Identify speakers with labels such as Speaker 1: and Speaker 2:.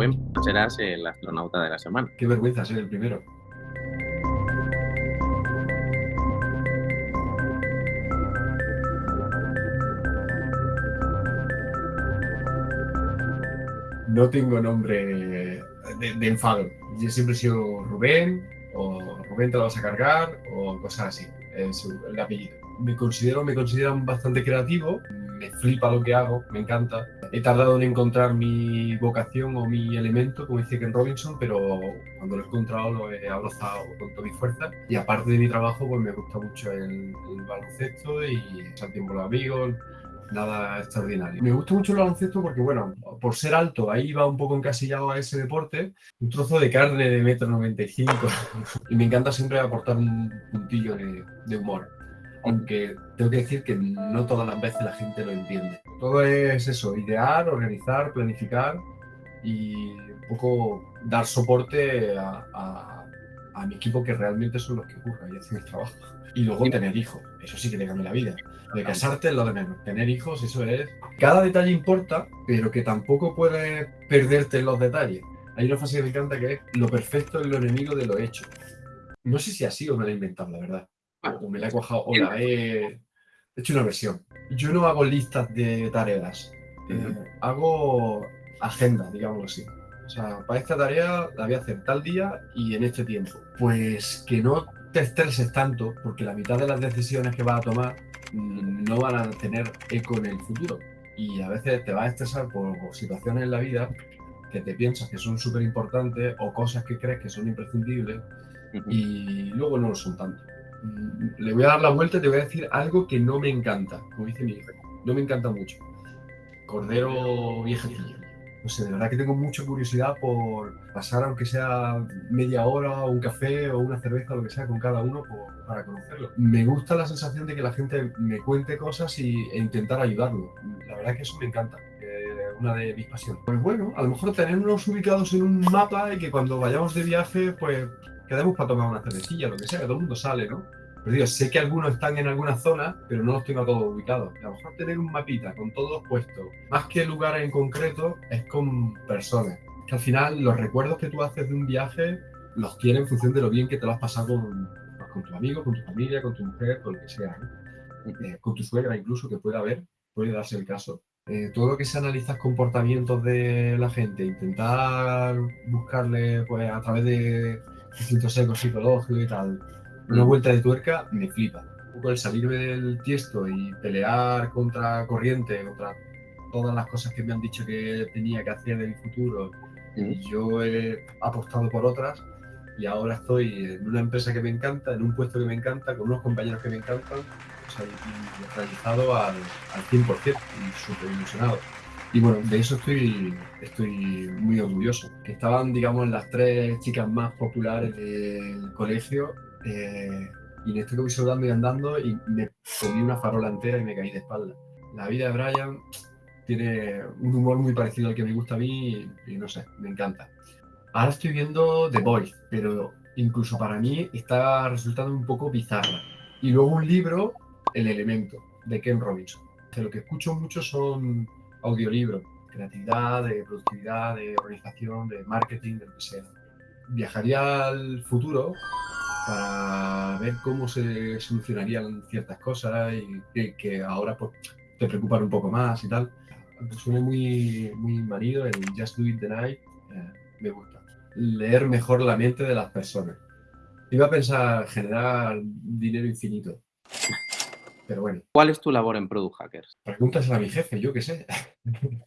Speaker 1: Rubén, serás el astronauta de la semana.
Speaker 2: Qué vergüenza ser el primero. No tengo nombre de, enfado. Yo siempre he sido Rubén, o Rubén te lo vas a cargar, o cosas así. Es el apellido. Me considero, me consideran bastante creativo, me flipa lo que hago, me encanta. He tardado en encontrar mi vocación o mi elemento, como dice Ken Robinson, pero cuando lo he encontrado lo he abrazado con toda mi fuerza. Y aparte de mi trabajo, pues me gusta mucho el, baloncesto y el tiempo los amigos, nada extraordinario. Me gusta mucho el baloncesto porque, bueno, por ser alto, ahí va un poco encasillado a ese deporte, un trozo de carne de metro 95 y me encanta siempre aportar un puntillo de humor aunque tengo que decir que no todas las veces la gente lo entiende. Todo es eso, idear, organizar, planificar y un poco dar soporte a, mi equipo que realmente son los que ocurren y hacen el trabajo. Y luego tener hijos, eso sí que te cambia la vida. De casarte es lo de menos, tener hijos, eso es... Cada detalle importa, pero que tampoco puedes perderte en los detalles. Hay una frase que me encanta que es lo perfecto es lo enemigo de lo hecho. No sé si así o me lo he inventado, la verdad o me la he cuajado o la he hecho una versión. Yo no hago listas de tareas, eh, hago agenda, digámoslo así. O sea, para esta tarea la voy a hacer tal día y en este tiempo. Pues que no te estreses tanto, porque la mitad de las decisiones que vas a tomar no van a tener eco en el futuro. Y a veces te vas a estresar por situaciones en la vida que te piensas que son súper importantes o cosas que crees que son imprescindibles y luego no lo son tanto. Le voy a dar la vuelta y te voy a decir algo que no me encanta, como dice mi hijo. No me encanta mucho. Cordero viejecillo. No sé, de verdad que tengo mucha curiosidad por pasar, aunque sea media hora, un café o una cerveza, lo que sea, con cada uno para conocerlo. Me gusta la sensación de que la gente me cuente cosas y, e intentar ayudarlo. La verdad que eso me encanta una de mis pasiones. Pues bueno, a lo mejor tenernos ubicados en un mapa y que cuando vayamos de viaje, pues quedemos para tomar una cervecilla, lo que sea, que todo el mundo sale, ¿no? Pero digo, sé que algunos están en alguna zona, pero no los tengo todos ubicados. A lo mejor tener un mapita con todos puestos, más que lugares en concreto, es con personas. Que al final los recuerdos que tú haces de un viaje los tienes en función de lo bien que te lo has pasado con, pues, con tus amigos, con tu familia, con tu mujer, con lo que sea. Eh, con tu suegra incluso, que puede haber, puede darse el caso. Eh, todo lo que se analiza comportamientos de la gente, intentar buscarle pues, a través de distintos ecos psicológicos y tal, una vuelta de tuerca me flipa. Un poco el salirme del tiesto y pelear contra corriente, contra todas las cosas que me han dicho que tenía que hacer en el futuro, y yo he apostado por otras y ahora estoy en una empresa que me encanta, en un puesto que me encanta, con unos compañeros que me encantan, o sea, y realizado al, al 100% y súper ilusionado. Y bueno, de eso estoy, estoy muy orgulloso. Estaban, digamos, las tres chicas más populares del colegio eh, y en esto que voy soldando y andando y me comí una farola entera y me caí de espalda. La vida de Brian tiene un humor muy parecido al que me gusta a mí y, no sé, me encanta. Ahora estoy viendo The Boys, pero incluso para mí está resultando un poco bizarra. Y luego un libro, El Elemento, de Ken Robinson. Que lo que escucho mucho son audiolibros, creatividad, de productividad, de organización, de marketing, de lo que sea. Viajaría al futuro para ver cómo se solucionarían ciertas cosas y que, ahora pues, te preocupan un poco más y tal. Suena muy, muy marido en Just Do It the Night. Eh, me gusta. Leer mejor la mente de las personas. Iba a pensar generar dinero infinito. Pero bueno.
Speaker 1: ¿Cuál es tu labor en Product Hackers?
Speaker 2: Pregúntasela a mi jefe, yo qué sé.